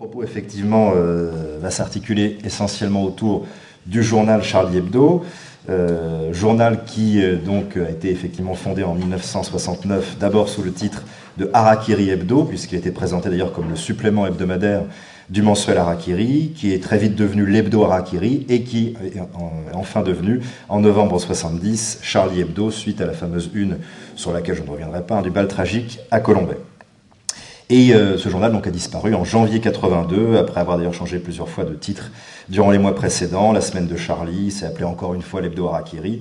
propos, effectivement, euh, va s'articuler essentiellement autour du journal Charlie Hebdo, euh, journal qui euh, donc a été effectivement fondé en 1969, d'abord sous le titre de Harakiri Hebdo, puisqu'il était présenté d'ailleurs comme le supplément hebdomadaire du mensuel Harakiri, qui est très vite devenu l'Hebdo Harakiri et qui est enfin devenu, en novembre 70, Charlie Hebdo, suite à la fameuse une sur laquelle je ne reviendrai pas, du bal tragique à Colombay. Et euh, ce journal donc a disparu en janvier 82, après avoir d'ailleurs changé plusieurs fois de titre durant les mois précédents. La semaine de Charlie, s'est appelé encore une fois l'Hebdo Harakiri.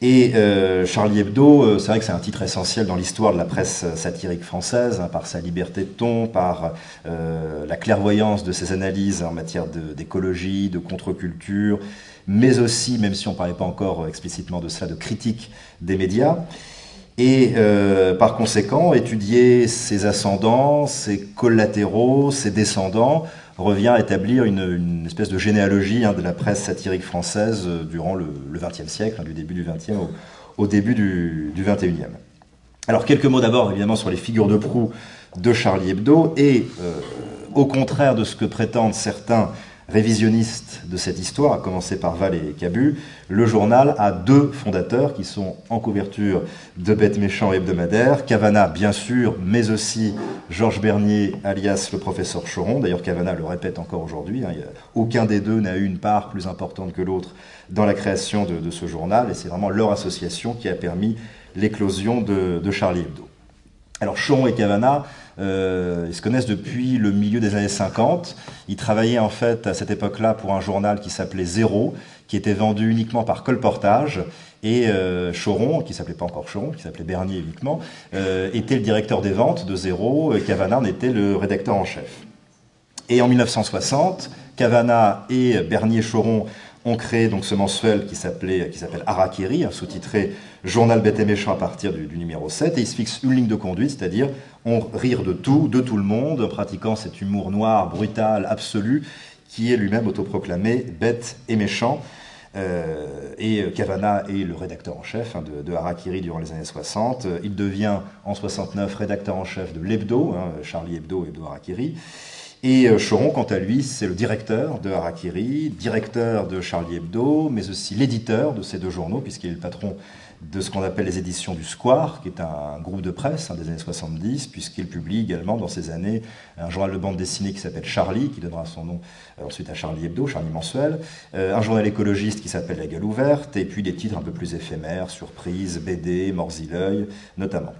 Et euh, Charlie Hebdo, euh, c'est vrai que c'est un titre essentiel dans l'histoire de la presse satirique française, hein, par sa liberté de ton, par la clairvoyance de ses analyses en matière d'écologie, de, de contre-culture, mais aussi, même si on ne parlait pas encore explicitement de cela, de critique des médias. Et euh, par conséquent, étudier ses ascendants, ses collatéraux, ses descendants, revient à établir une, espèce de généalogie hein, de la presse satirique française euh, durant le XXe siècle, hein, du début du XXe au, début du, du XXIe. Alors quelques mots d'abord évidemment sur les figures de proue de Charlie Hebdo et euh, au contraire de ce que prétendent certains révisionniste de cette histoire, à commencer par Val et Cabu, le journal a deux fondateurs qui sont en couverture de Bêtes méchants hebdomadaires. Cavana, bien sûr, mais aussi Georges Bernier, alias le professeur Choron. D'ailleurs, Cavana le répète encore aujourd'hui. Hein, aucun des deux n'a eu une part plus importante que l'autre dans la création de, ce journal. Et c'est vraiment leur association qui a permis l'éclosion de, de Charlie Hebdo. Alors Choron et Cavana, euh, ils se connaissent depuis le milieu des années 50. Ils travaillaient en fait à cette époque-là pour un journal qui s'appelait Zéro, qui était vendu uniquement par colportage. Et euh, Choron, qui s'appelait pas encore Choron, qui s'appelait Bernier uniquement, euh, était le directeur des ventes de Zéro. Et Cavana en était le rédacteur en chef. Et en 1960, Cavana et Bernier Choron ont créé donc ce mensuel qui s'appelait qui s'appelle Harakiri, sous-titré Journal bête et méchant à partir du, numéro 7, et ils se fixent une ligne de conduite, c'est-à-dire on rire de tout, de tout le monde, en pratiquant cet humour noir, brutal, absolu, qui est lui-même autoproclamé bête et méchant. Euh, et Cavana est le rédacteur en chef hein, de, Harakiri durant les années 60. Il devient en 69 rédacteur en chef de l'Hebdo, hein, Charlie Hebdo, Hebdo Harakiri. Et euh, Choron, quant à lui, c'est le directeur de Harakiri, directeur de Charlie Hebdo, mais aussi l'éditeur de ces deux journaux, puisqu'il est le patron de ce qu'on appelle les éditions du Square, qui est un groupe de presse hein, des années 70, puisqu'il publie également dans ces années un journal de bande dessinée qui s'appelle Charlie, qui donnera son nom euh, ensuite à Charlie Hebdo, Charlie Mensuel, euh, un journal écologiste qui s'appelle La Gueule Ouverte, et puis des titres un peu plus éphémères, Surprise, BD, Morzileuil, notamment.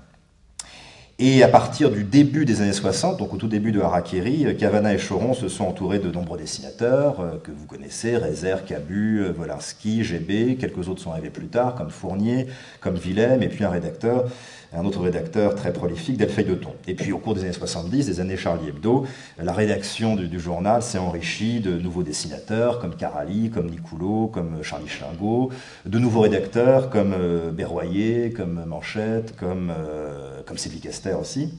Et à partir du début des années 60, donc au tout début de Harakiri, Cavana et Choron se sont entourés de nombreux dessinateurs euh, que vous connaissez, Rezer, Cabu, euh, Wolinski, GB, quelques autres sont arrivés plus tard, comme Fournier, comme Willem, et puis un rédacteur un autre rédacteur très prolifique, Delphine de Ton. Et puis au cours des années 70, des années Charlie Hebdo, la rédaction du, journal s'est enrichie de nouveaux dessinateurs comme Carali, comme Nicoulot, comme Charlie Schlingot, de nouveaux rédacteurs comme euh, Berroyer, comme Manchette, comme, euh, comme Sylvie Caster aussi.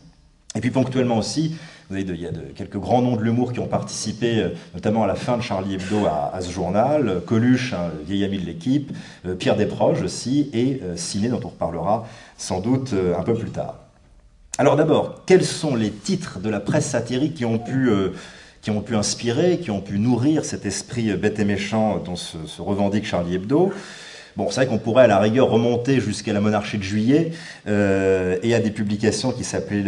Et puis ponctuellement aussi, vous avez il y a quelques grands noms de l'humour qui ont participé, euh, notamment à la fin de Charlie Hebdo à, ce journal. Coluche, un vieil ami de l'équipe, Pierre Desproges aussi, et Ciné, dont on reparlera sans doute euh, un peu plus tard. Alors d'abord, quels sont les titres de la presse satirique qui ont pu, euh, qui ont pu inspirer, qui ont pu nourrir cet esprit euh, bête et méchant dont se, revendique Charlie Hebdo? Bon, c'est vrai qu'on pourrait à la rigueur remonter jusqu'à la monarchie de juillet et à des publications qui s'appelaient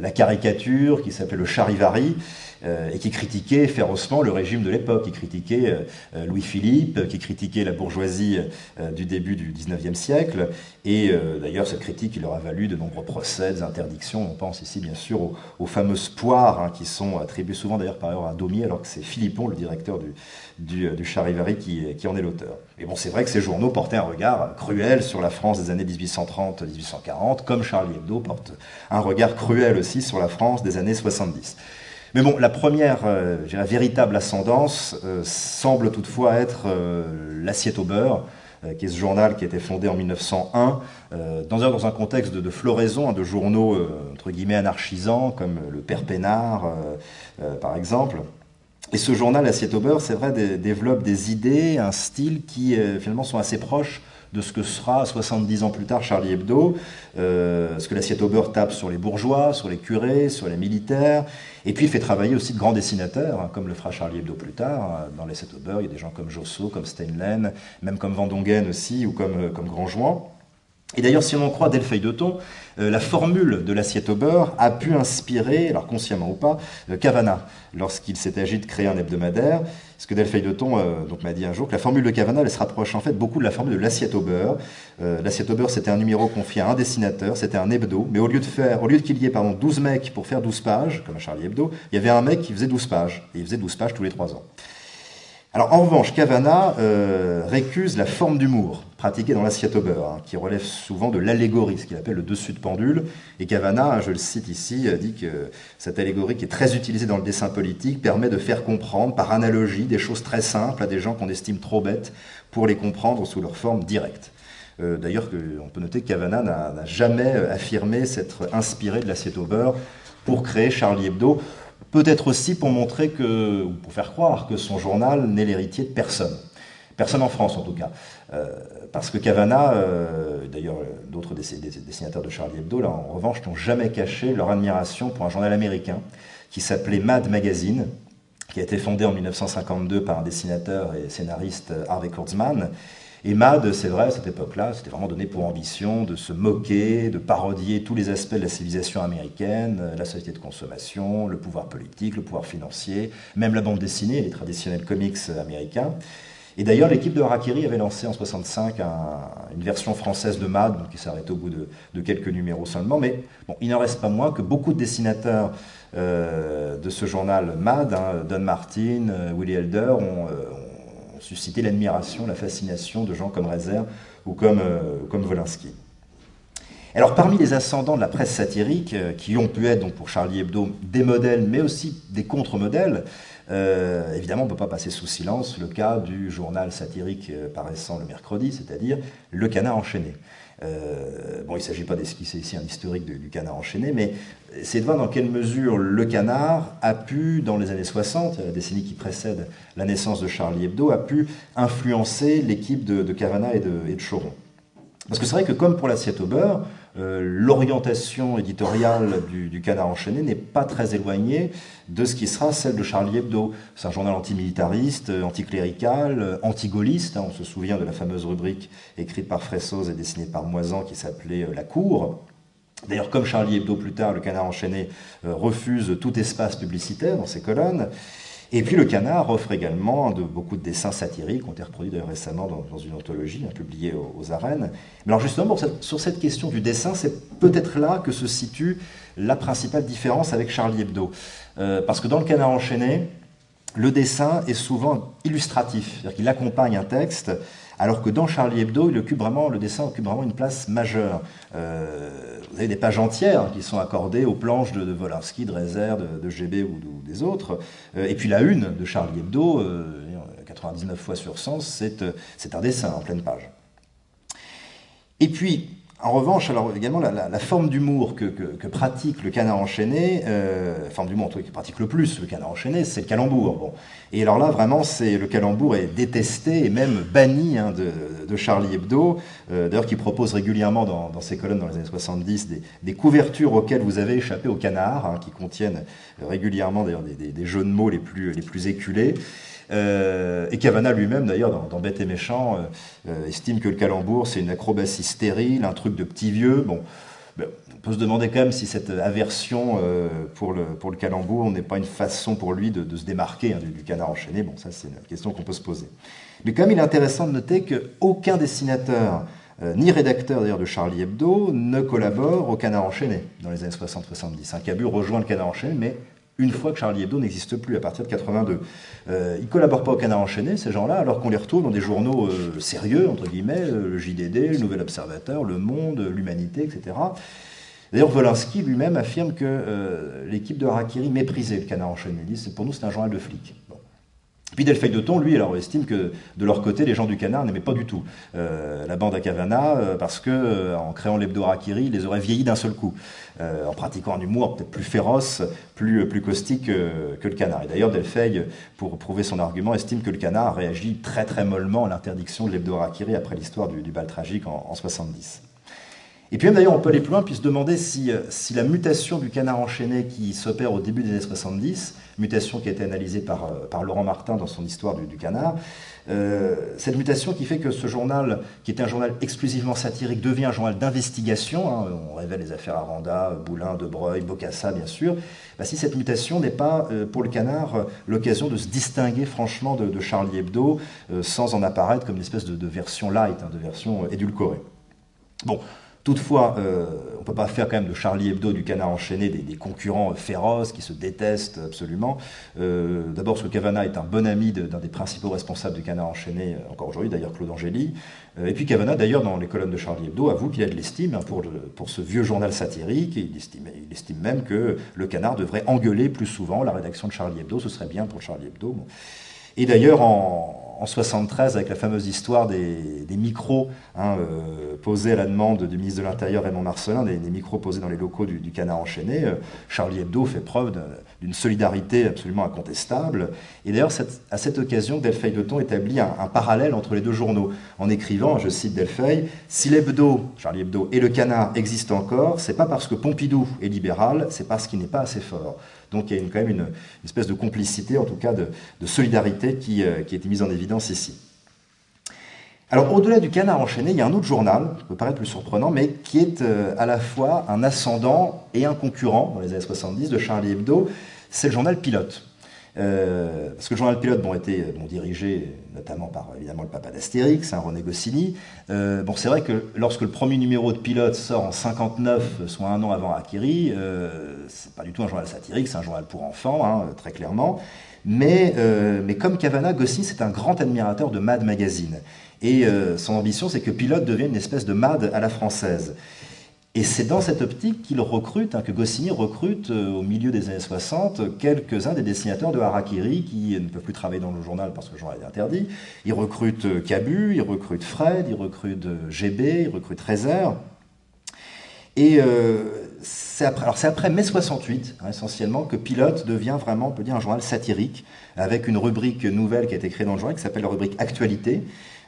La caricature, qui s'appelaient le Charivari, euh, et qui critiquait férocement le régime de l'époque, qui critiquait euh, euh, Louis-Philippe, qui critiquait la bourgeoisie du début du XIXe siècle. Et d'ailleurs, cette critique, il leur a valu de nombreux procès, des interdictions. On pense ici, bien sûr, aux, fameuses poires hein, qui sont attribuées souvent d'ailleurs par ailleurs à Daumier, alors que c'est Philippon, le directeur du, du, du Charivari, qui, qui en est l'auteur. Et bon, c'est vrai que ces journaux portaient un regard cruel sur la France des années 1830-1840, comme Charlie Hebdo porte un regard cruel aussi sur la France des années 70. Mais bon, la première, euh, véritable ascendance euh, semble toutefois être euh, L'assiette au beurre, qui est ce journal qui a été fondé en 1901, dans, un, dans un contexte de, floraison, hein, de journaux entre guillemets anarchisants, comme le Père Pénard, par exemple. Et ce journal, L'assiette au beurre, c'est vrai, développe des idées, un style qui finalement sont assez proches de ce que sera 70 ans plus tard Charlie Hebdo, euh, ce que l'assiette au beurre tape sur les bourgeois, sur les curés, sur les militaires, et puis il fait travailler aussi de grands dessinateurs, hein, comme le fera Charlie Hebdo plus tard. Dans l'assiette au beurre, il y a des gens comme Josso, comme Steinlen, même comme Vendongen aussi, ou comme, euh, comme. Et d'ailleurs, si on en croit Delphine de Thon, euh, la formule de l'assiette au beurre a pu inspirer, alors consciemment ou pas, euh, Cavana, lorsqu'il s'est agi de créer un hebdomadaire. Ce que Delphine de Thon euh, m'a dit un jour que la formule de Cavana, elle se rapproche en fait beaucoup de la formule de l'assiette au beurre. l'assiette au beurre, c'était un numéro confié à un dessinateur, c'était un hebdo, mais au lieu de faire, au lieu qu'il y ait pardon, 12 mecs pour faire 12 pages, comme à Charlie Hebdo, il y avait un mec qui faisait 12 pages, et il faisait 12 pages tous les 3 ans. Alors en revanche, Cavana euh, récuse la forme d'humour pratiquée dans l'assiette au beurre, hein, qui relève souvent de l'allégorie, ce qu'il appelle le dessus de pendule. Et Cavana, je le cite ici, dit que cette allégorie qui est très utilisée dans le dessin politique permet de faire comprendre par analogie des choses très simples à des gens qu'on estime trop bêtes pour les comprendre sous leur forme directe. Euh, d'ailleurs, on peut noter que Cavana n'a jamais affirmé s'être inspiré de l'assiette au beurre pour créer Charlie Hebdo. Peut-être aussi pour montrer que, ou pour faire croire que son journal n'est l'héritier de personne. Personne en France en tout cas. Euh, parce que Cavana, euh, d'ailleurs d'autres dessinateurs de Charlie Hebdo, en revanche, n'ont jamais caché leur admiration pour un journal américain qui s'appelait Mad Magazine, qui a été fondé en 1952 par un dessinateur et scénariste Harvey Kurtzman, et Mad, c'est vrai, à cette époque-là, c'était vraiment donné pour ambition de se moquer, de parodier tous les aspects de la civilisation américaine, la société de consommation, le pouvoir politique, le pouvoir financier, même la bande dessinée, les traditionnels comics américains. Et d'ailleurs, l'équipe de Harakiri avait lancé en 65 une version française de Mad, qui s'est arrêtée au bout de, quelques numéros seulement. Mais bon, il n'en reste pas moins que beaucoup de dessinateurs euh, de ce journal Mad, hein, Don Martin, euh, Willie Elder, ont, euh, suscité l'admiration, la fascination de gens comme Rezer ou comme, euh, Wolinski. Alors parmi les ascendants de la presse satirique, euh, qui ont pu être donc pour Charlie Hebdo des modèles, mais aussi des contre-modèles, euh, évidemment on ne peut pas passer sous silence le cas du journal satirique paraissant le mercredi, c'est-à-dire Le Canard enchaîné. Euh, bon, il ne s'agit pas d'esquisser ici un historique du canard enchaîné, mais c'est de voir dans quelle mesure le canard a pu, dans les années 60, la décennie qui précède la naissance de Charlie Hebdo, a pu influencer l'équipe de, de Cavana et de, et de Choron. Parce que c'est vrai que comme pour l'assiette au beurre, euh, l'orientation éditoriale du, Canard enchaîné n'est pas très éloignée de ce qui sera celle de Charlie Hebdo. C'est un journal antimilitariste, anticlérical, antigaulliste. Hein. on se souvient de la fameuse rubrique écrite par Fressoz et dessinée par Moisan qui s'appelait euh, La Cour. D'ailleurs, comme Charlie Hebdo plus tard, le Canard enchaîné euh, refuse tout espace publicitaire dans ses colonnes. Et puis le canard offre également de, beaucoup de dessins satiriques, ont été reproduits récemment dans, une anthologie hein, publiée aux, arènes. Mais alors justement, sur cette question du dessin, c'est peut-être là que se situe la principale différence avec Charlie Hebdo. Euh, parce que dans le canard enchaîné, le dessin est souvent illustratif, c'est-à-dire qu'il accompagne un texte alors que dans Charlie Hebdo, le dessin occupe vraiment une place majeure. Euh, vous avez des pages entières qui sont accordées aux planches de, de de Rezer, de, GB ou, des autres. Euh, et puis la une de Charlie Hebdo, 99 euh, fois sur 100, c'est un dessin en pleine page. Et puis, en revanche, alors également la, forme d'humour que, pratique le canard enchaîné, euh, forme d'humour que pratique le plus le canard enchaîné, c'est le calembour. Bon. Et alors là, vraiment, c'est le calembour est détesté et même banni hein, de, Charlie Hebdo, euh, d'ailleurs qui propose régulièrement dans, ses colonnes dans les années 70 des, couvertures auxquelles vous avez échappé au canard, hein, qui contiennent régulièrement d'ailleurs des, des, jeux de mots les plus, les plus éculés. Euh, et Cavana lui-même, d'ailleurs, dans, dans, Bête et Méchant, euh, euh, estime que le calembour, c'est une acrobatie stérile, un truc de petit vieux. Bon, ben, on peut se demander quand même si cette aversion pour, le, calembour n'est pas une façon pour lui de, se démarquer hein, du, canard enchaîné. Bon, ça, c'est une question qu'on peut se poser. Mais quand même, il est intéressant de noter qu'aucun dessinateur, ni rédacteur d'ailleurs de Charlie Hebdo, ne collabore au canard enchaîné dans les années 60-70. Un Cabu rejoint le canard enchaîné, mais une fois que Charlie Hebdo n'existe plus à partir de 82. Euh, ils ne collaborent pas au Canard enchaîné, ces gens-là, alors qu'on les retrouve dans des journaux euh, sérieux, entre guillemets, euh, le JDD, le Nouvel Observateur, Le Monde, l'Humanité, etc. D'ailleurs, Wolinski lui-même affirme que l'équipe de Harakiri méprisait le Canard enchaîné. Il dit pour nous, c'est un journal de flics. Puis Delphi de Ton, lui, estime que de leur côté, les gens du Canard n'aimaient pas du tout euh, la bande à Cavana euh, parce que euh, en créant l'hebdo Harakiri, ils les auraient vieillis d'un seul coup, en pratiquant un humour peut-être plus féroce, plus, plus caustique que le Canard. Et d'ailleurs, Delphi, pour prouver son argument, estime que le Canard réagit très très mollement à l'interdiction de l'hebdo Harakiri après l'histoire du, bal tragique en, en 70. Et puis même d'ailleurs, on peut aller plus loin, puis se demander si, euh, si la mutation du canard enchaîné qui s'opère au début des années 70, mutation qui a été analysée par, euh, par Laurent Martin dans son histoire du, canard, euh, cette mutation qui fait que ce journal, qui était un journal exclusivement satirique, devient un journal d'investigation, hein, on révèle les affaires Aranda, Boulin, Debreuil, Bocassa bien sûr, bah, si cette mutation n'est pas pour le canard l'occasion de se distinguer franchement de, Charlie Hebdo sans en apparaître comme une espèce de, version light, hein, de version édulcorée. Bon, Toutefois, euh, on ne peut pas faire quand même de Charlie Hebdo du canard enchaîné des, concurrents féroces qui se détestent absolument. Euh, d'abord parce que Cavana est un bon ami d'un des principaux responsables du canard enchaîné, euh, encore aujourd'hui d'ailleurs Claude Angéli. et puis Cavana d'ailleurs dans les colonnes de Charlie Hebdo avoue qu'il a de l'estime hein, pour, pour ce vieux journal satirique. Il, estime, il estime même que le canard devrait engueuler plus souvent la rédaction de Charlie Hebdo, ce serait bien pour Charlie Hebdo. Et d'ailleurs en 73 avec la fameuse histoire des, micros hein, euh, posés à la demande du ministre de l'Intérieur Raymond Marcelin, des, micros posés dans les locaux du, Canard enchaîné. Euh, Charlie Hebdo fait preuve d'une solidarité absolument incontestable. Et d'ailleurs, à cette occasion, Delphi de Ton établit un, parallèle entre les deux journaux en écrivant, je cite Delphi, si l'Hebdo, Charlie Hebdo et le Canard existent encore, c'est pas parce que Pompidou est libéral, c'est parce qu'il n'est pas assez fort. Donc il y a quand même une, espèce de complicité, en tout cas de, solidarité qui, euh, qui a été mise en évidence ici. Alors au-delà du canard enchaîné, il y a un autre journal, qui peut paraître plus surprenant, mais qui est euh, à la fois un ascendant et un concurrent dans les années 70 de Charlie Hebdo, c'est le journal Pilote. Euh, parce que le journal pilote bon, était bon, dirigé notamment par évidemment le papa d'Astérix, hein, René Goscinny. Euh, bon, c'est vrai que lorsque le premier numéro de pilote sort en 59, soit un an avant Akiri, euh, c'est pas du tout un journal satirique, c'est un journal pour enfants, hein, très clairement. Mais, euh, mais comme Cavana, Goscinny c'est un grand admirateur de Mad Magazine. Et son ambition, c'est que Pilote devienne une espèce de Mad à la française. Et c'est dans cette optique qu'il recrute, hein, que Goscinny recrute euh, au milieu des années 60 quelques-uns des dessinateurs de Harakiri qui ne peuvent plus travailler dans le journal parce que le journal est interdit. Il recrute euh, Cabu, il recrute Fred, il recrute euh, GB, il recrute Rezer. Et c'est après, mai 68, hein, essentiellement, que Pilote devient vraiment, on peut dire, un journal satirique, avec une rubrique nouvelle qui a été créée dans le journal, qui s'appelle la rubrique Actualité,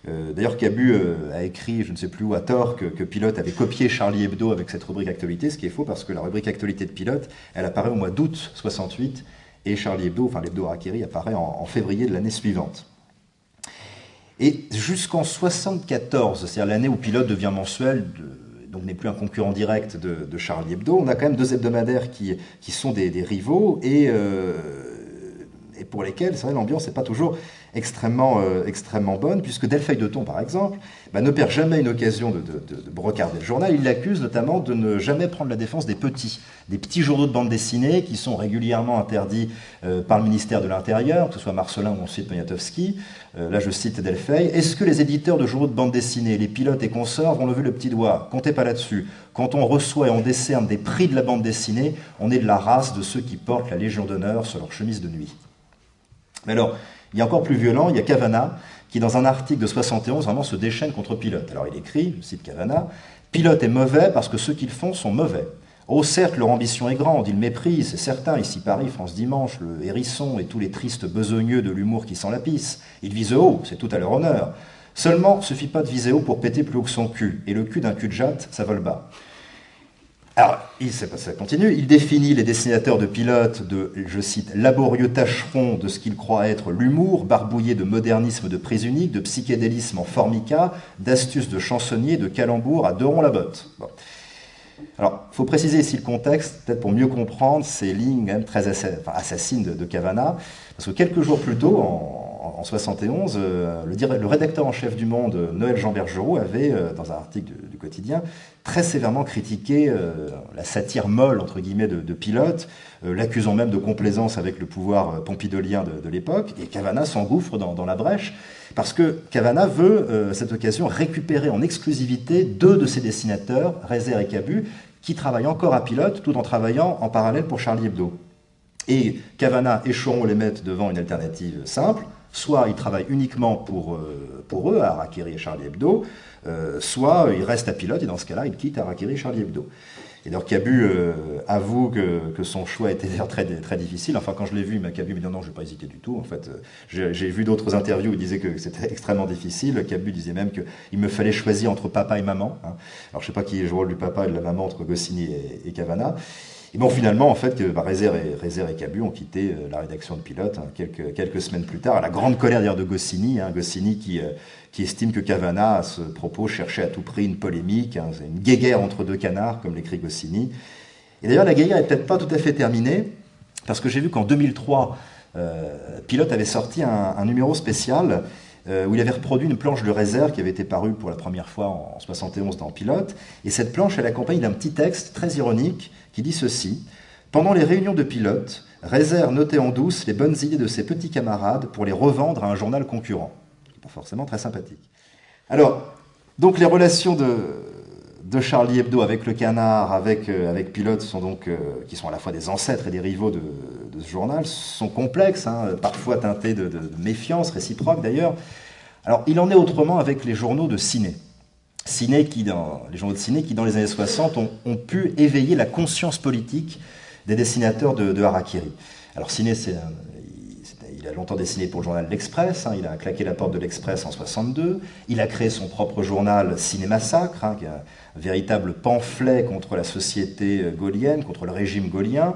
euh, d'ailleurs, Cabu euh, a écrit, je ne sais plus où, à tort, que, Pilote avait copié Charlie Hebdo avec cette rubrique actualité, ce qui est faux parce que la rubrique actualité de Pilote, elle apparaît au mois d'août 68 et Charlie Hebdo, enfin l'hebdo Harakiri, apparaît en, février de l'année suivante. Et jusqu'en 74, c'est-à-dire l'année où Pilote devient mensuel, donc n'est plus un concurrent direct de, Charlie Hebdo, on a quand même deux hebdomadaires qui, sont des, rivaux et, euh, et pour lesquels, c'est vrai, l'ambiance n'est pas toujours extrêmement, euh, extrêmement bonne, puisque Delphi de Ton, par exemple, bah, ne perd jamais une occasion de, de, brocarder le journal. Il l'accuse notamment de ne jamais prendre la défense des petits, des petits journaux de bande dessinée qui sont régulièrement interdits euh, par le ministère de l'Intérieur, que ce soit Marcelin ou ensuite Poniatowski. Euh, là, je cite Delphi. Est-ce que les éditeurs de journaux de bande dessinée, les pilotes et consorts vont lever le petit doigt? Comptez pas là-dessus. Quand on reçoit et on décerne des prix de la bande dessinée, on est de la race de ceux qui portent la Légion d'honneur sur leur chemise de nuit. Mais alors, il y a encore plus violent, il y a Cavana, qui dans un article de 71 vraiment se déchaîne contre Pilote. Alors il écrit, je cite Cavana, Pilote est mauvais parce que ceux qu'ils font sont mauvais. Oh certes, leur ambition est grande, ils méprisent, c'est certain, ici Paris, France Dimanche, le hérisson et tous les tristes besogneux de l'humour qui sent la pisse. Ils visent haut, c'est tout à leur honneur. Seulement, suffit pas de viser haut pour péter plus haut que son cul, et le cul d'un cul de jatte, ça vole bas. Alors, il, ça continue. Il définit les dessinateurs de pilotes de, je cite, laborieux tâcherons de ce qu'il croit être l'humour, barbouillé de modernisme de prise unique, de psychédélisme en formica, d'astuces de chansonnier, de calembour à deux ronds la botte. Alors, il faut préciser ici le contexte, peut-être pour mieux comprendre ces lignes très assassines de, de Cavana, parce que quelques jours plus tôt, en, en 71, euh, le, rédacteur en chef du Monde, Noël Jean Bergerot, avait, euh, dans un article du, quotidien, très sévèrement critiqué euh, la satire molle, entre guillemets, de, Pilote, l'accusant même de complaisance avec le pouvoir pompidolien de, l'époque, et Cavana s'engouffre dans, la brèche, parce que Cavana veut, à cette occasion, récupérer en exclusivité deux de ses dessinateurs, Rezer et Cabu, qui travaillent encore à Pilote, tout en travaillant en parallèle pour Charlie Hebdo. Et Cavana et Choron les mettent devant une alternative simple. Soit ils travaillent uniquement pour, euh, pour eux, à Harakiri et Charlie Hebdo, euh, soit ils restent à pilote, et dans ce cas-là, ils quittent Harakiri et Charlie Hebdo. Et d'ailleurs, Cabu euh, avoue que, que, son choix était très, très difficile. Enfin, quand je l'ai vu, Cabu m'a dit non, je n'ai pas hésité du tout. En fait, j'ai vu d'autres interviews où il disait que c'était extrêmement difficile. Cabu disait même qu'il me fallait choisir entre papa et maman. Hein. Alors, je sais pas qui est le rôle du papa et de la maman entre Goscinny et, et Cavana. Et bon, finalement, en fait, bah, et, Cabu ont quitté euh, la rédaction de Pilote hein, quelques, semaines plus tard, à la grande colère d'ailleurs de Goscinny, hein, Goscinny qui, euh, estime que Cavana, à ce propos, cherchait à tout prix une polémique, hein, une guéguerre entre deux canards, comme l'écrit Goscinny. Et d'ailleurs, la guéguerre n'est peut-être pas tout à fait terminée, parce que j'ai vu qu'en 2003, euh, Pilote avait sorti un numéro spécial euh, où il avait reproduit une planche de réserve qui avait été parue pour la première fois en 71 dans Pilote. Et cette planche, elle accompagne d'un petit texte très ironique qui dit ceci. Pendant les réunions de pilote, Réserve notait en douce les bonnes idées de ses petits camarades pour les revendre à un journal concurrent. Pas forcément très sympathique. Alors, donc les relations de, de Charlie Hebdo avec le Canard, avec, euh, avec Pilote, sont donc, euh, qui sont à la fois des ancêtres et des rivaux de, ce journal, sont complexes, hein, parfois teintés de, méfiance réciproque d'ailleurs. Alors, il en est autrement avec les journaux de ciné. Ciné qui, dans, les journaux de ciné qui, dans les années 60, ont, pu éveiller la conscience politique des dessinateurs de, Harakiri. Alors, Ciné, c'est il a longtemps dessiné pour le journal L'Express, hein, il a claqué la porte de l'Express en 62, il a créé son propre journal Ciné Massacre, hein, qui est un, véritable pamphlet contre la société euh, gaulienne, contre le régime gaulien.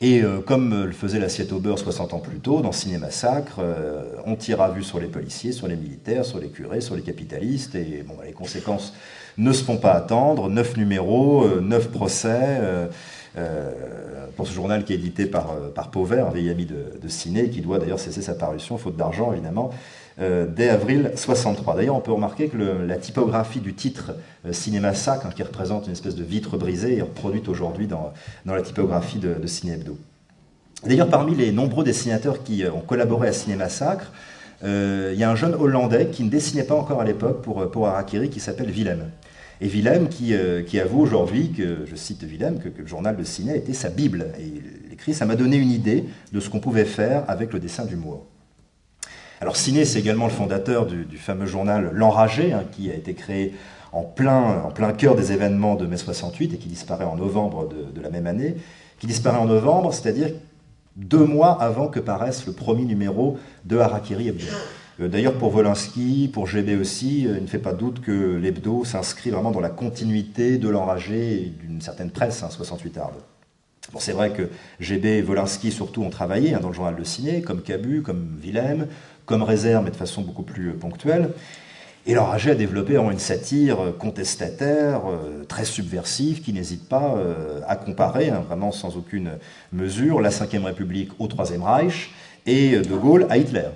Et euh, comme le faisait l'assiette au beurre 60 ans plus tôt, dans Ciné Massacre, euh, on tire à vue sur les policiers, sur les militaires, sur les curés, sur les capitalistes, et bon, bah, les conséquences ne se font pas attendre. Neuf numéros, neuf procès. Pour ce journal qui est édité par, par Pauvert, un vieil ami de, Ciné, qui doit d'ailleurs cesser sa parution, faute d'argent évidemment, euh, dès avril 63. D'ailleurs, on peut remarquer que la typographie du titre euh, Cinéma Sac, hein, qui représente une espèce de vitre brisée, est reproduite aujourd'hui dans, la typographie de, de Ciné Hebdo. D'ailleurs, parmi les nombreux dessinateurs qui euh, ont collaboré à Cinéma Sacre, il y a un jeune Hollandais qui ne dessinait pas encore à l'époque pour, pour Harakiri, qui s'appelle Willem. Et Willem qui, qui avoue aujourd'hui que, je cite Willem, que, le journal de ciné était sa Bible. Et il écrit Ça m'a donné une idée de ce qu'on pouvait faire avec le dessin d'humour. Alors Ciné, c'est également le fondateur du, fameux journal L'Enragé, hein, qui a été créé en plein, en plein cœur des événements de mai 68 et qui disparaît en novembre de, la même année, qui disparaît en novembre, c'est-à-dire deux mois avant que paraisse le premier numéro de Harakiri Hebdo. Euh, d'ailleurs, pour Volinsky, pour GB aussi, euh, il ne fait pas doute que l'hebdo s'inscrit vraiment dans la continuité de l'enragé d'une certaine presse, 68 hein, Arde. Bon, c'est vrai que GB et Volinsky surtout ont travaillé hein, dans le journal de ciné, comme Cabu, comme Willem, comme réserve, mais de façon beaucoup plus ponctuelle. Et l'enragé a développé une satire contestataire, euh, très subversive, qui n'hésite pas euh, à comparer, hein, vraiment sans aucune mesure, la Ve République au Troisième Reich et De Gaulle à Hitler.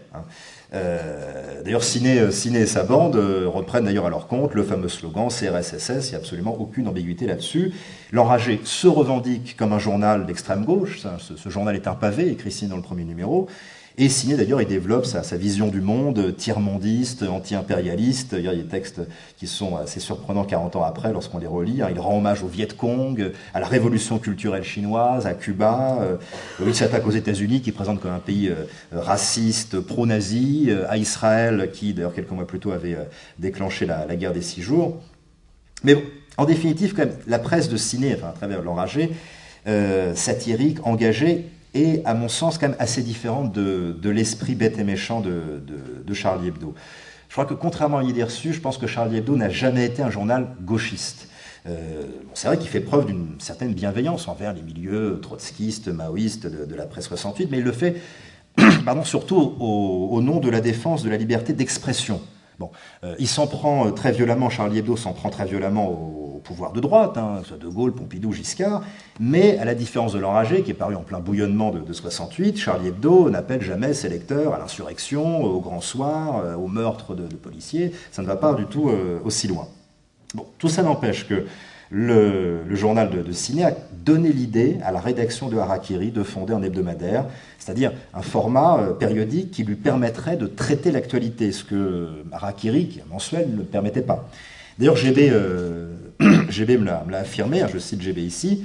Euh, d'ailleurs, Ciné, et sa bande reprennent d'ailleurs à leur compte le fameux slogan CRSSS, il n'y a absolument aucune ambiguïté là-dessus. L'enragé se revendique comme un journal d'extrême gauche, ce, ce, journal est un pavé, écrit Ciné dans le premier numéro, et signé d'ailleurs, il développe sa, vision du monde, tiers-mondiste, anti-impérialiste. Il y a des textes qui sont assez surprenants 40 ans après lorsqu'on les relit. Il rend hommage au Viet Cong, à la révolution culturelle chinoise, à Cuba. Euh, il s'attaque aux États-Unis qui présentent comme un pays euh, raciste, pro-nazi, euh, à Israël qui d'ailleurs quelques mois plus tôt avait déclenché la, guerre des six jours. Mais en définitive, quand même, la presse de ciné, enfin, à travers l'enragé, satirique, engagée, et à mon sens quand même assez différente de, l'esprit bête et méchant de, Charlie Hebdo. Je crois que contrairement à l'idée reçue, je pense que Charlie Hebdo n'a jamais été un journal gauchiste. Euh, c'est vrai qu'il fait preuve d'une certaine bienveillance envers les milieux trotskistes, maoïstes de, la presse 68, mais il le fait surtout au, nom de la défense de la liberté d'expression. Bon, euh, il s'en prend euh, très violemment, Charlie Hebdo s'en prend très violemment au, pouvoir de droite, hein, soit De Gaulle, Pompidou, Giscard, mais à la différence de l'enragé, qui est paru en plein bouillonnement de, 68, Charlie Hebdo n'appelle jamais ses lecteurs à l'insurrection, au grand soir, euh, au meurtre de, policiers, ça ne va pas du tout aussi loin. Bon, tout ça n'empêche que le, journal de, de, Ciné a donné l'idée à la rédaction de Harakiri de fonder un hebdomadaire, c'est-à-dire un format euh, périodique qui lui permettrait de traiter l'actualité, ce que Harakiri, qui est mensuel, ne permettait pas. D'ailleurs, euh, GB me l'a affirmé, hein, je cite GB ici,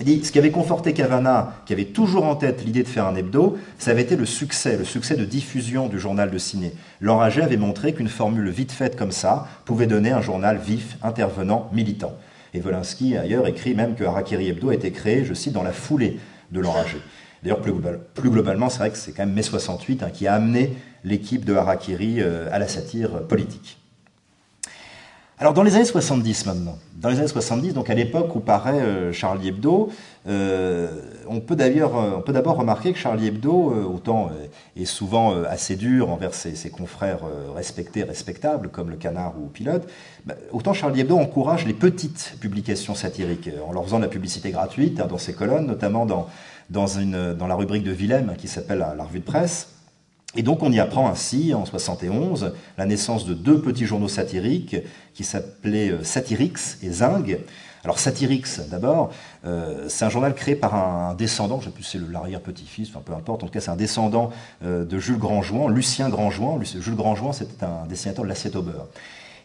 dit, ce qui avait conforté Cavana, qui avait toujours en tête l'idée de faire un hebdo, ça avait été le succès, le succès de diffusion du journal de ciné. L'enragé avait montré qu'une formule vite faite comme ça pouvait donner un journal vif, intervenant, militant. Et Volinsky, ailleurs, écrit même que Harakiri Hebdo a été créé, je cite, dans la foulée de l'enragé. D'ailleurs, plus, globalement, c'est vrai que c'est quand même mai 68 hein, qui a amené l'équipe de Harakiri euh, à la satire politique. Alors dans les années 70 maintenant, dans les années 70, donc à l'époque où paraît euh, Charlie Hebdo, euh, on peut d'ailleurs, on peut d'abord remarquer que Charlie Hebdo, autant est souvent assez dur envers ses, confrères respectés, respectables, comme le Canard ou Pilote, bah, autant Charlie Hebdo encourage les petites publications satiriques en leur faisant de la publicité gratuite hein, dans ses colonnes, notamment dans la rubrique de Willem qui s'appelle la, revue de presse. Et donc on y apprend ainsi, en 71, la naissance de deux petits journaux satiriques qui s'appelaient euh, Satyrix et Zing. Alors Satyrix, d'abord, euh, c'est un journal créé par un descendant, je ne sais plus si c'est l'arrière-petit-fils, enfin peu importe, en tout cas c'est un descendant euh, de Jules Grandjouan, Lucien Grandjouan. Jules Grandjouan, c'était un dessinateur de l'assiette au beurre.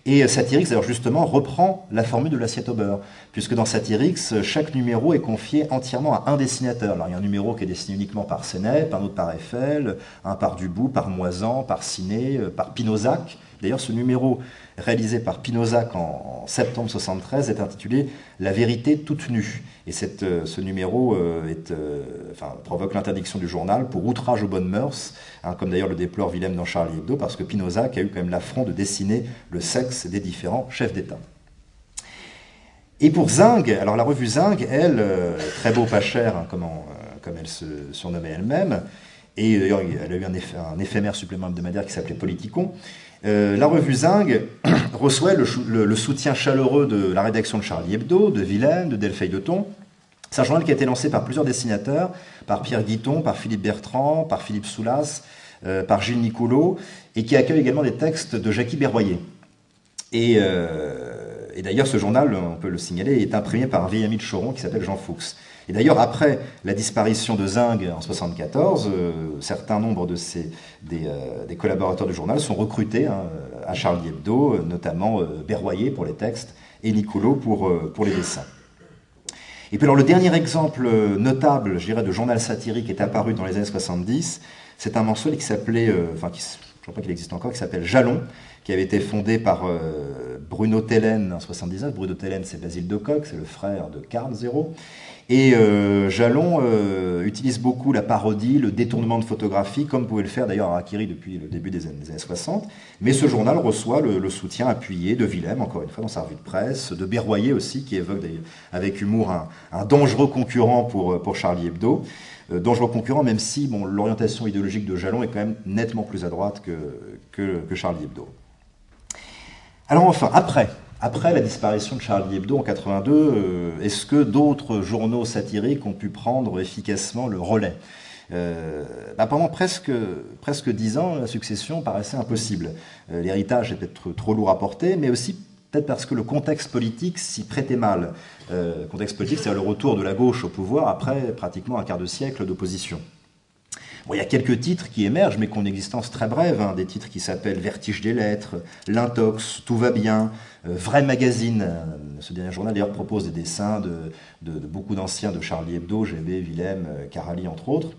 Et Satyrix, alors justement, reprend la formule de l'assiette au beurre, puisque dans Satyrix, chaque numéro est confié entièrement à un dessinateur. Alors il y a un numéro qui est dessiné uniquement par Sénèpe, un autre par Eiffel, un par Dubout, par Moisan, par Ciné, euh, par Pinozac. D'ailleurs, ce numéro réalisé par Pinozac en, septembre 73 est intitulé La vérité toute nue. Et euh, ce numéro euh, euh, provoque l'interdiction du journal pour outrage aux bonnes mœurs, hein, comme d'ailleurs le déplore Willem dans Charlie Hebdo, parce que Pinozac a eu quand même l'affront de dessiner le sexe des différents chefs d'État. Et pour Zing, alors la revue Zing, elle, très beau pas cher, hein, comme, comme, elle se surnommait elle-même, et d'ailleurs elle a eu un, un éphémère supplément hebdomadaire qui s'appelait Politicon, euh, la revue Zing reçoit le, soutien chaleureux de la rédaction de Charlie Hebdo, de Vilaine, de Delphine de Thon. C'est un journal qui a été lancé par plusieurs dessinateurs, par Pierre Guiton, par Philippe Bertrand, par Philippe Soulas, euh, par Gilles Nicolo, et qui accueille également des textes de Jackie Berroyer. Et, euh, et d'ailleurs, ce journal, on peut le signaler, est imprimé par un vieil ami de Choron qui s'appelle Jean Fuchs. Et d'ailleurs, après la disparition de Zing en 1974, euh, certains nombres de ces, euh, des, collaborateurs du journal sont recrutés hein, à Charlie Hebdo, notamment euh, Berroyer pour les textes et Nicolo pour, pour les dessins. Et puis alors le dernier exemple notable, je dirais, de journal satirique est apparu dans les années 70, c'est un mensuel qui s'appelait, enfin qui, je crois pas qu'il existe encore, qui s'appelle Jalon, qui avait été fondé par Bruno Tellen en 79. Bruno Tellen, c'est Basile de Coq, c'est le frère de Carl Zéro. Et euh, Jalon euh, utilise beaucoup la parodie, le détournement de photographie, comme pouvait le faire d'ailleurs Akiri depuis le début des années, 60. Mais ce journal reçoit le, soutien appuyé de Willem, encore une fois, dans sa revue de presse, de Berroyer aussi, qui évoque avec humour un, dangereux concurrent pour, pour Charlie Hebdo. Euh, dangereux concurrent, même si bon, l'orientation idéologique de Jalon est quand même nettement plus à droite que, que Charlie Hebdo. Alors enfin, après, après la disparition de Charlie Hebdo en 82, euh, est-ce que d'autres journaux satiriques ont pu prendre efficacement le relais euh, bah, pendant presque presque dix ans, la succession paraissait impossible. Euh, l'héritage est peut-être trop lourd à porter, mais aussi peut-être parce que le contexte politique s'y prêtait mal. Le contexte politique, c'est le retour de la gauche au pouvoir après pratiquement un quart de siècle d'opposition il y a quelques titres qui émergent, mais qui ont une existence très brève. Hein. des titres qui s'appellent Vertige des lettres, L'Intox, Tout va bien, euh, Vrai Magazine. Euh, ce dernier journal, d'ailleurs, propose des dessins de, beaucoup d'anciens de Charlie Hebdo, GB, Willem, euh, Carali, entre autres.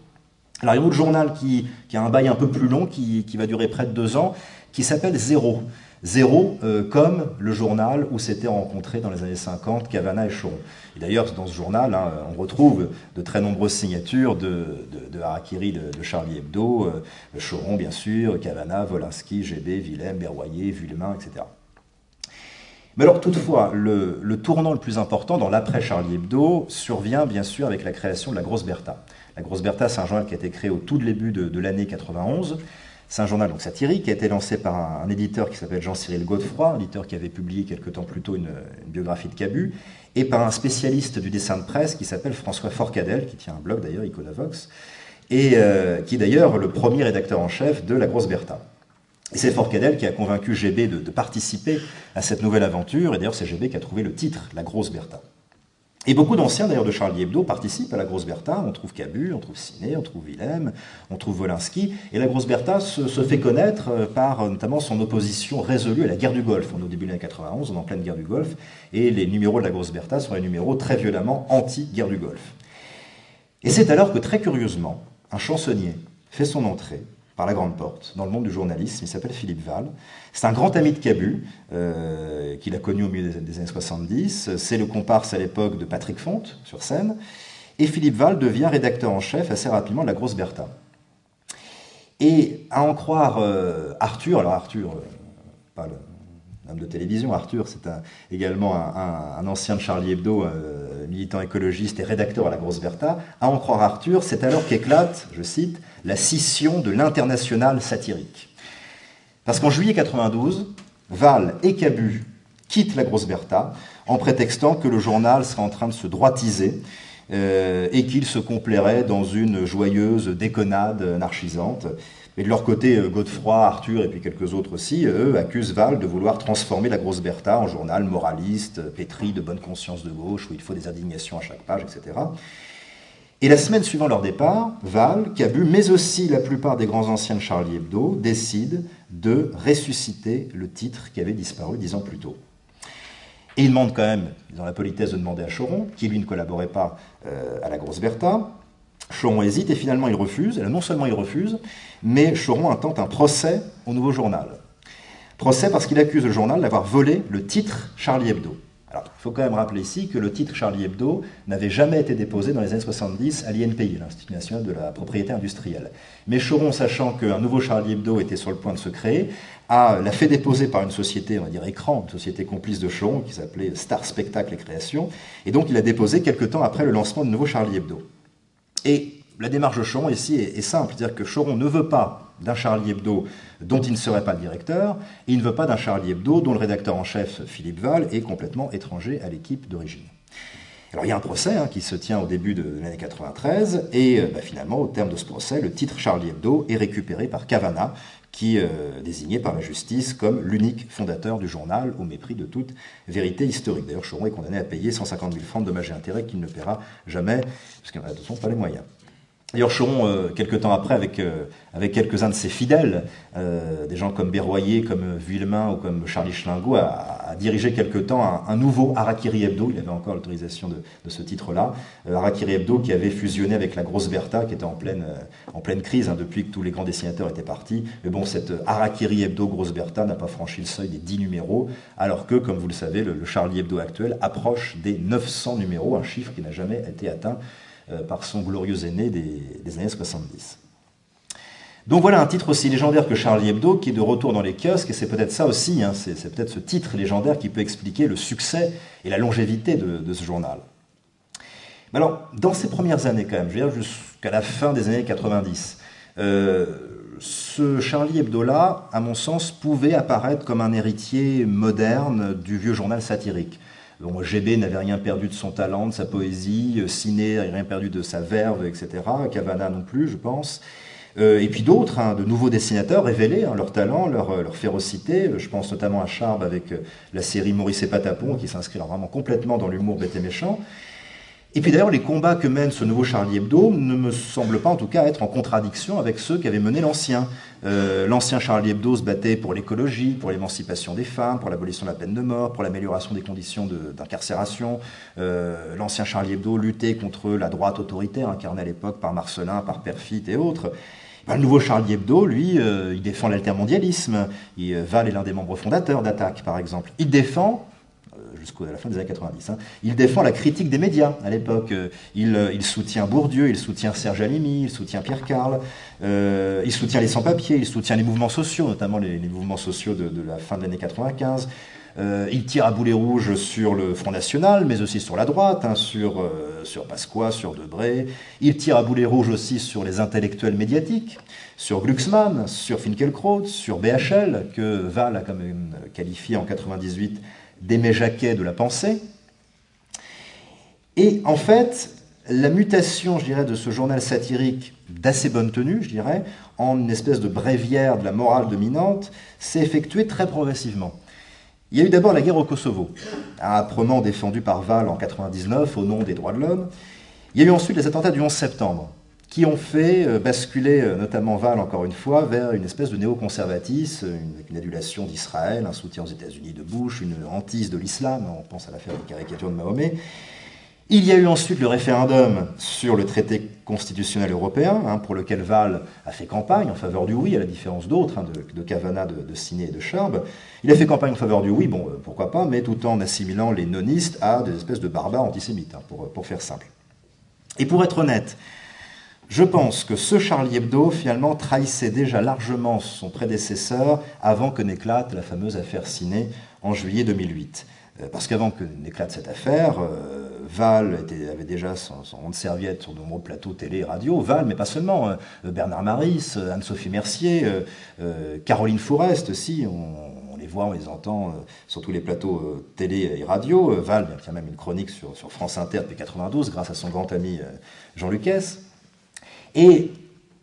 Alors, il y a un autre journal qui, a un bail un peu plus long, qui, va durer près de deux ans, qui s'appelle Zéro. Zéro, euh, comme le journal où s'étaient rencontrés dans les années 50 Cavana et Choron. Et d'ailleurs, dans ce journal, hein, on retrouve de très nombreuses signatures de, Harakiri de, Charlie Hebdo, euh, Choron bien sûr, Cavana, Volinsky, GB, Willem, Berroyer, Villemain, etc. Mais alors toutefois, le, le tournant le plus important dans l'après Charlie Hebdo survient bien sûr avec la création de la Grosse Bertha. La Grosse Bertha, c'est un journal qui a été créé au tout début de, l'année 91 c'est un journal satirique qui a été lancé par un, éditeur qui s'appelle Jean-Cyril Godefroy, un éditeur qui avait publié quelque temps plus tôt une, biographie de Cabu, et par un spécialiste du dessin de presse qui s'appelle François Forcadell, qui tient un blog d'ailleurs, Iconavox, et euh, qui est d'ailleurs le premier rédacteur en chef de La Grosse Bertha. Et c'est Forcadell qui a convaincu GB de, de participer à cette nouvelle aventure, et d'ailleurs c'est GB qui a trouvé le titre, La Grosse Bertha. Et beaucoup d'anciens d'ailleurs de Charlie Hebdo participent à la Grosse Bertha. On trouve Cabu, on trouve Ciné, on trouve Willem, on trouve Wolinski. Et la Grosse Bertha se, fait connaître euh, par euh, notamment son opposition résolue à la guerre du Golfe. On est au début de l'année 91, on est en pleine guerre du Golfe. Et les numéros de la Grosse Bertha sont les numéros très violemment anti-guerre du Golfe. Et c'est alors que très curieusement, un chansonnier fait son entrée par la grande porte dans le monde du journalisme. Il s'appelle Philippe Val. C'est un grand ami de Cabu, euh, qu'il a connu au milieu des, années 70. C'est le comparse à l'époque de Patrick Fonte sur scène. Et Philippe Val devient rédacteur en chef assez rapidement de la Grosse Bertha. Et à en croire euh, Arthur, alors Arthur, euh, pas le, homme de télévision. Arthur, c'est également un, ancien de Charlie Hebdo, militant écologiste et rédacteur à la Grosse Bertha. À en croire Arthur, c'est alors qu'éclate, je cite, la scission de l'international satirique. Parce qu'en juillet 92, Val et Cabu quittent la Grosse Bertha en prétextant que le journal serait en train de se droitiser euh, et qu'il se complairait dans une joyeuse déconnade anarchisante. Et de leur côté, euh, Godefroy, Arthur et puis quelques autres aussi, eux, accusent Val de vouloir transformer la Grosse Bertha en journal moraliste, pétri de bonne conscience de gauche, où il faut des indignations à chaque page, etc. Et la semaine suivant leur départ, Val, Cabu, mais aussi la plupart des grands anciens de Charlie Hebdo, décident de ressusciter le titre qui avait disparu dix ans plus tôt. Et ils demandent quand même, ils ont la politesse de demander à Choron, qui lui ne collaborait pas euh, à la Grosse Bertha, Choron hésite et finalement il refuse. Et non seulement il refuse, mais Choron intente un procès au nouveau journal. Procès parce qu'il accuse le journal d'avoir volé le titre Charlie Hebdo. Alors, il faut quand même rappeler ici que le titre Charlie Hebdo n'avait jamais été déposé dans les années 70 à l'INPI, l'Institut national de la propriété industrielle. Mais Choron, sachant qu'un nouveau Charlie Hebdo était sur le point de se créer, a, l'a fait déposer par une société, on va dire écran, une société complice de Choron, qui s'appelait Star Spectacle et Création, et donc il a déposé quelques temps après le lancement du nouveau Charlie Hebdo. Et la démarche de Choron ici est, simple, c'est-à-dire que Choron ne veut pas d'un Charlie Hebdo dont il ne serait pas le directeur, et il ne veut pas d'un Charlie Hebdo dont le rédacteur en chef, Philippe Val, est complètement étranger à l'équipe d'origine. Alors il y a un procès hein, qui se tient au début de l'année 93, et euh, bah, finalement, au terme de ce procès, le titre Charlie Hebdo est récupéré par Cavana, qui euh, désigné par la justice comme l'unique fondateur du journal, au mépris de toute vérité historique. D'ailleurs, Choron est condamné à payer 150 000 francs de dommages et intérêts qu'il ne paiera jamais, parce qu'il n'a de toute façon pas les moyens. D'ailleurs, Choron, euh, quelques temps après, avec, euh, avec quelques-uns de ses fidèles, euh, des gens comme Berroyer, comme Villemain ou comme Charlie Schlingo, a, dirigé quelque temps un, nouveau Harakiri Hebdo. Il avait encore l'autorisation de, ce titre-là. Harakiri Hebdo qui avait fusionné avec la Grosse Bertha, qui était en pleine, en pleine crise hein, depuis que tous les grands dessinateurs étaient partis. Mais bon, cette Harakiri Hebdo Grosse Bertha n'a pas franchi le seuil des 10 numéros, alors que, comme vous le savez, le, le Charlie Hebdo actuel approche des 900 numéros, un chiffre qui n'a jamais été atteint euh, par son glorieux aîné des, années 70. Donc voilà un titre aussi légendaire que Charlie Hebdo qui est de retour dans les kiosques, et c'est peut-être ça aussi, hein, c'est, peut-être ce titre légendaire qui peut expliquer le succès et la longévité de, ce journal. alors, dans ces premières années quand même, jusqu'à la fin des années 90, euh, ce Charlie Hebdo-là, à mon sens, pouvait apparaître comme un héritier moderne du vieux journal satirique. Bon, GB n'avait rien perdu de son talent, de sa poésie, Ciné n'avait rien perdu de sa verve, etc. Cavana non plus, je pense. Euh, et puis d'autres, hein, de nouveaux dessinateurs révélaient hein, leur talent, leur, leur, férocité. Je pense notamment à Charb avec euh, la série Maurice et Patapon, qui s'inscrit vraiment complètement dans l'humour bête et méchant. Et puis d'ailleurs, les combats que mène ce nouveau Charlie Hebdo ne me semblent pas en tout cas être en contradiction avec ceux qu'avait mené l'ancien. Euh, l'ancien Charlie Hebdo se battait pour l'écologie, pour l'émancipation des femmes, pour l'abolition de la peine de mort, pour l'amélioration des conditions d'incarcération. Euh, l'ancien Charlie Hebdo luttait contre la droite autoritaire incarnée à l'époque par Marcelin, par Perfit et autres. Ben, le nouveau Charlie Hebdo, lui, euh, il défend l'altermondialisme. Val est l'un des membres fondateurs d'Attaque, par exemple. Il défend jusqu'à la fin des années 90. Hein. Il défend la critique des médias à l'époque. Euh, euh, il, soutient Bourdieu, il soutient Serge Alimi, il soutient Pierre Carl, euh, il soutient les sans-papiers, il soutient les mouvements sociaux, notamment les, mouvements sociaux de, la fin de l'année 95. il tire à boulet rouge sur le Front National, mais aussi sur la droite, hein, sur, sur Pasqua, sur Debré. Il tire à boulet rouge aussi sur les intellectuels médiatiques, sur Glucksmann, sur Finkelkraut, sur BHL, que Val a quand même qualifié en 98 d'Aimé Jacquet de la pensée. Et en fait, la mutation, je dirais, de ce journal satirique d'assez bonne tenue, je dirais, en une espèce de bréviaire de la morale dominante, s'est effectuée très progressivement. Il y a eu d'abord la guerre au Kosovo, âprement défendue par Val en 99 au nom des droits de l'homme. Il y a eu ensuite les attentats du 11 septembre, qui ont fait euh, basculer euh, notamment Val, encore une fois, vers une espèce de néoconservatisme, une, une adulation d'Israël, un soutien aux États-Unis de Bush, une hantise de l'islam, on pense à l'affaire des caricatures de Mahomet. Il y a eu ensuite le référendum sur le traité constitutionnel européen, hein, pour lequel Val a fait campagne en faveur du oui, à la différence d'autres, hein, de, de Cavana, de, de Ciné et de Charb. Il a fait campagne en faveur du oui, bon, euh, pourquoi pas, mais tout en assimilant les nonistes à des espèces de barbares antisémites, hein, pour, pour faire simple. Et pour être honnête, je pense que ce Charlie Hebdo, finalement, trahissait déjà largement son prédécesseur avant que n'éclate la fameuse affaire Ciné en juillet 2008. Euh, parce qu'avant que n'éclate cette affaire, euh, Val avait déjà son, rond de serviette sur de nombreux plateaux télé et radio. Val, mais pas seulement. Euh, Bernard Maris, Anne-Sophie Mercier, Caroline Fourest aussi. On, les voit, on les entend sur tous les plateaux télé et radio. Val, il même une chronique sur, sur France Inter depuis 92 grâce à son grand ami Jean Lucas. Et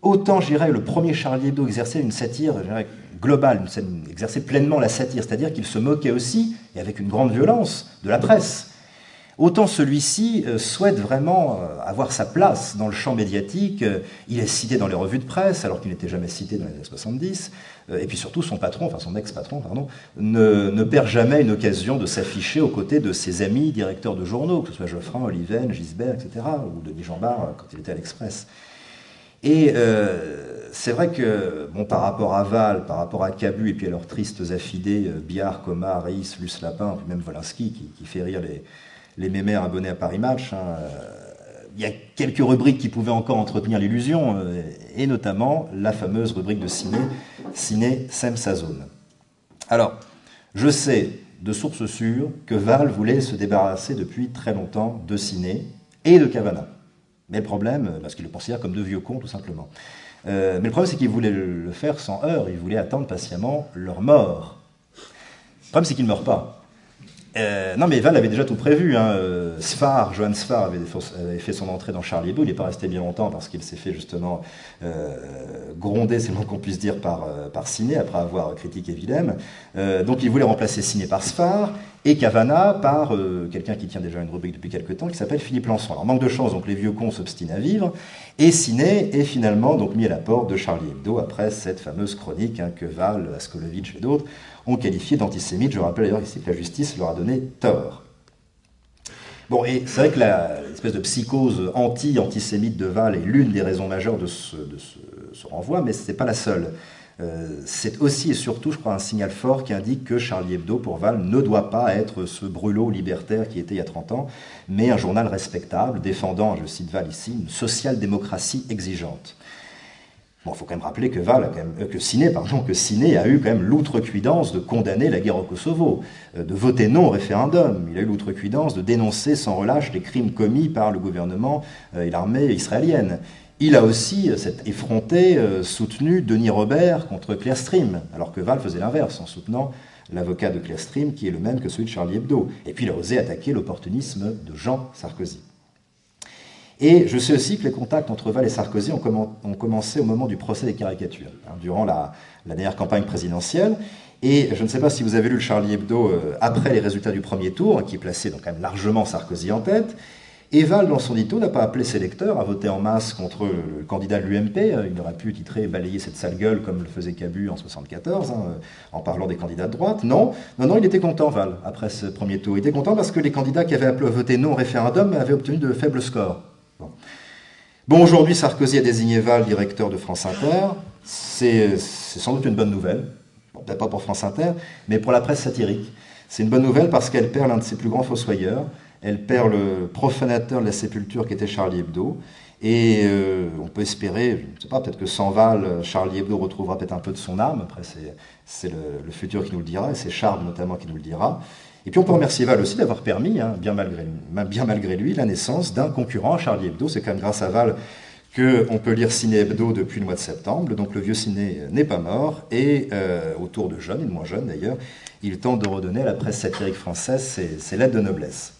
autant, je dirais, le premier Charlie Hebdo exerçait une satire globale, exerçait pleinement la satire, c'est-à-dire qu'il se moquait aussi, et avec une grande violence, de la presse. Autant celui-ci euh, souhaite vraiment euh, avoir sa place dans le champ médiatique. Euh, il est cité dans les revues de presse, alors qu'il n'était jamais cité dans les années 70. Et puis surtout, son patron, enfin son ex-patron, pardon, ne, ne, perd jamais une occasion de s'afficher aux côtés de ses amis directeurs de journaux, que ce soit Geoffrin, Oliven, Gisbert, etc., ou Denis Jambard quand il était à l'Express. Et euh, c'est vrai que, bon, par rapport à Val, par rapport à Cabu, et puis à leurs tristes affidés, euh, Biard, Comar, Reis, Luce Lapin, puis même Volinsky, qui, fait rire les, mémères abonnés à Paris Match, hein, euh, il y a quelques rubriques qui pouvaient encore entretenir l'illusion, et notamment la fameuse rubrique de ciné, Ciné Sem sa zone. Alors, je sais de sources sûres que Val voulait se débarrasser depuis très longtemps de Ciné et de Cavana. Mais le problème, parce qu'il le considère comme deux vieux cons, tout simplement. Euh, mais le problème, c'est qu'ils voulaient le faire sans heurts, ils voulaient attendre patiemment leur mort. Le problème, c'est qu'ils ne meurent pas. Euh, non, mais Val avait déjà tout prévu. Hein. Sfar, Johan Sfar avait, fait son entrée dans Charlie Hebdo. Il n'est pas resté bien longtemps parce qu'il s'est fait justement euh, gronder, c'est le moins qu'on puisse dire, par, euh, par Ciné, après avoir critiqué Willem. Euh, donc il voulait remplacer Ciné par Sfar et Cavana par euh, quelqu'un qui tient déjà une rubrique depuis quelques temps, qui s'appelle Philippe Lançon. Alors manque de chance, donc les vieux cons s'obstinent à vivre. Et Ciné est finalement donc mis à la porte de Charlie Hebdo après cette fameuse chronique hein, que Val, Askolovitch et d'autres ont qualifié d'antisémite. Je rappelle d'ailleurs que la justice leur a donné tort. Bon, et c'est vrai que l'espèce de psychose anti-antisémite de Val est l'une des raisons majeures de ce renvoi, mais ce n'est pas la seule. Euh, c'est aussi et surtout, je crois, un signal fort qui indique que Charlie Hebdo, pour Val, ne doit pas être ce brûlot libertaire qui était il y a 30 ans, mais un journal respectable, défendant, je cite Val ici, une social-démocratie exigeante. Bon, il faut quand même rappeler que Val, a quand même, euh, que Ciné, pardon, que a eu quand même l'outrecuidance de condamner la guerre au Kosovo, euh, de voter non au référendum. Il a eu l'outrecuidance de dénoncer sans relâche les crimes commis par le gouvernement euh, et l'armée israélienne. Il a aussi, cet effronté, soutenu Denis Robert contre Clearstream, alors que Val faisait l'inverse, en soutenant l'avocat de Clearstream, qui est le même que celui de Charlie Hebdo. Et puis il a osé attaquer l'opportunisme de Jean Sarkozy. Et je sais aussi que les contacts entre Val et Sarkozy ont, commencé au moment du procès des caricatures, hein, durant la, dernière campagne présidentielle. Et je ne sais pas si vous avez lu le Charlie Hebdo euh, après les résultats du premier tour, qui plaçait donc quand même largement Sarkozy en tête. Et Val, dans son dito, n'a pas appelé ses lecteurs à voter en masse contre le candidat de l'UMP. Il aurait pu titrer Balayer cette sale gueule comme le faisait Cabu en 74, hein, en parlant des candidats de droite. Non, non, non, il était content, Val, après ce premier tour. Il était content parce que les candidats qui avaient voté non au référendum avaient obtenu de faibles scores. Bon, aujourd'hui, Sarkozy a désigné Val directeur de France Inter. C'est sans doute une bonne nouvelle. Peut-être pas pour France Inter, mais pour la presse satirique. C'est une bonne nouvelle parce qu'elle perd l'un de ses plus grands fossoyeurs. Elle perd le profanateur de la sépulture qui était Charlie Hebdo. Et euh, on peut espérer, je ne sais pas, peut-être que sans Val, Charlie Hebdo retrouvera peut-être un peu de son âme. Après, c'est le, le, futur qui nous le dira, et c'est Charles notamment qui nous le dira. Et puis on peut remercier Val aussi d'avoir permis, hein, bien, malgré, lui, la naissance d'un concurrent à Charlie Hebdo. C'est quand même grâce à Val qu'on peut lire Ciné Hebdo depuis le mois de septembre. Donc le vieux ciné n'est pas mort. Et euh, autour de jeunes, et de moins jeunes d'ailleurs, il tente de redonner à la presse satirique française ses, lettres de noblesse.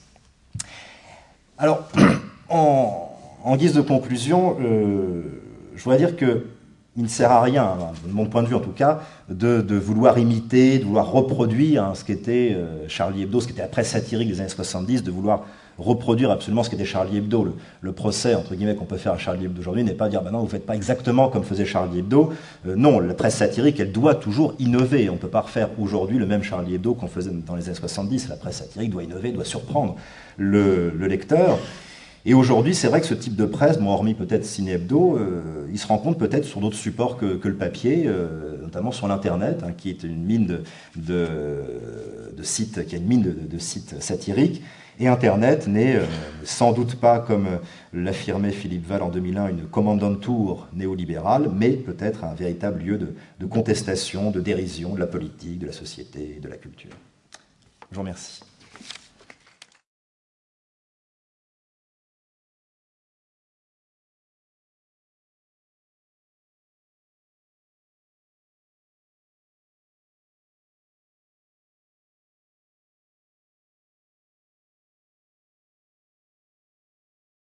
Alors, en, en, guise de conclusion, euh, je voudrais dire que il ne sert à rien, de mon point de vue en tout cas, de, vouloir imiter, de vouloir reproduire hein, ce qu'était euh, Charlie Hebdo, ce qui était la presse satirique des années 70, de vouloir reproduire absolument ce qu'était Charlie Hebdo. Le, procès, entre guillemets, qu'on peut faire à Charlie Hebdo aujourd'hui n'est pas dire, bah non, vous ne faites pas exactement comme faisait Charlie Hebdo. Euh, non, la presse satirique, elle doit toujours innover. On ne peut pas refaire aujourd'hui le même Charlie Hebdo qu'on faisait dans les années 70. La presse satirique doit innover, doit surprendre le lecteur. Et aujourd'hui, c'est vrai que ce type de presse, bon, hormis peut-être Ciné Hebdo, euh, il se rencontre peut-être sur d'autres supports que, le papier, euh, notamment sur l'Internet, hein, qui est une mine de, sites, qui a une mine de, sites satiriques. Et Internet n'est euh, sans doute pas, comme l'affirmait Philippe Val en 2001, une commandant tour néolibérale, mais peut-être un véritable lieu de, contestation, de dérision de la politique, de la société de la culture. Je vous remercie.